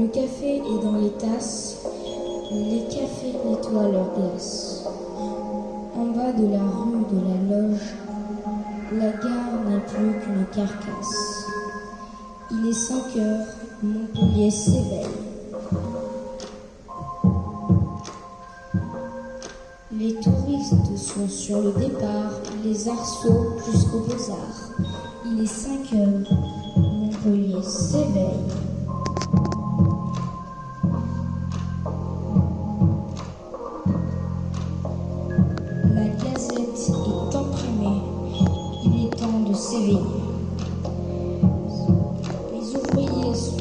Le café est dans les tasses, les cafés nettoient leurs glaces. En bas de la rue de la loge, la gare n'est plus qu'une carcasse. Il est 5 heures, Montpellier s'éveille. Les touristes sont sur le départ, les arceaux jusqu'aux beaux-arts. Il est 5 heures, Montpellier s'éveille. De. Les ouvriers sont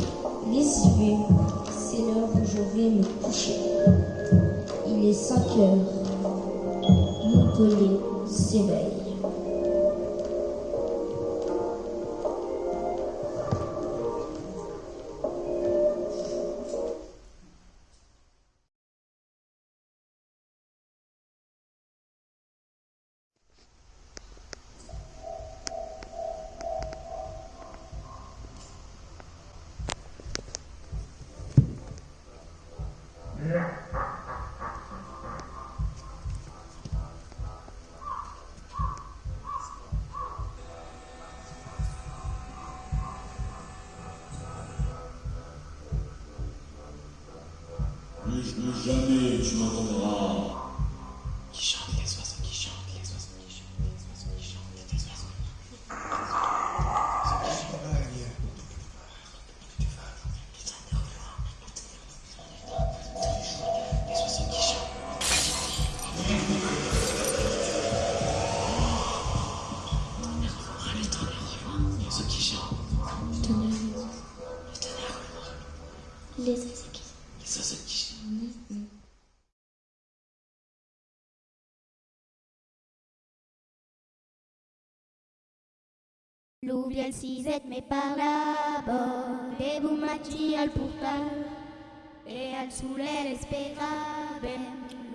lésivés, c'est l'heure où je vais me coucher. Il est 5 heures, Montpellier s'éveille. Plus, plus jamais tu m'entendras. L'ouvre el siset me parlava de bumatxi al portal e al soler esperàvem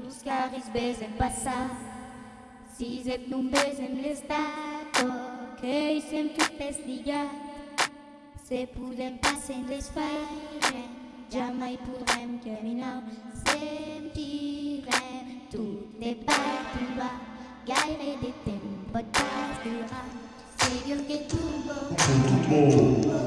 los carris vesen passar siset non vesen l'estat que hi sem tot deslligat se podem passar en l'espai jamais podrem caminar sentirem tot de part en bas. Gaire de temps pot pas Turbo. Turbo.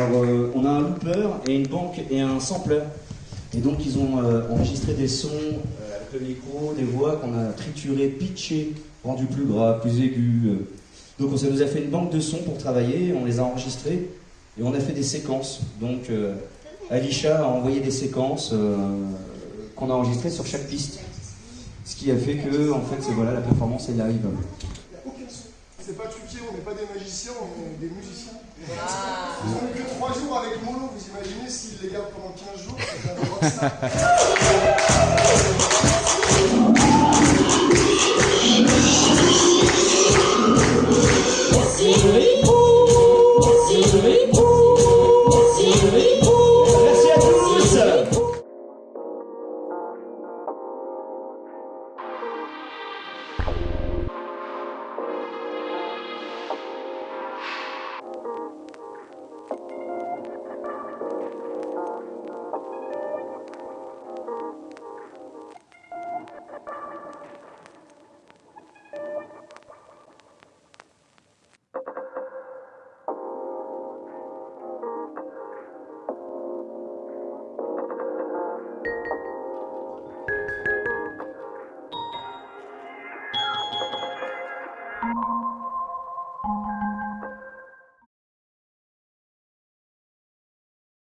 Euh, on a un looper et une banque et un sampler. Et donc ils ont euh, enregistré des sons euh, avec le micro, des voix qu'on a triturées, pitchées, rendues plus graves, plus aiguës. Donc ça nous a fait une banque de sons pour travailler, on les a enregistrés et on a fait des séquences. Donc Alisha a envoyé des séquences qu'on a enregistrées sur chaque piste. Ce qui a fait que en fait voilà la performance elle arrive. C'est pas truqué, on n'est pas des magiciens, on est des musiciens. Ils ont eu que 3 jours avec Molo, vous imaginez s'ils les gardent pendant 15 jours, c'est un rockstar.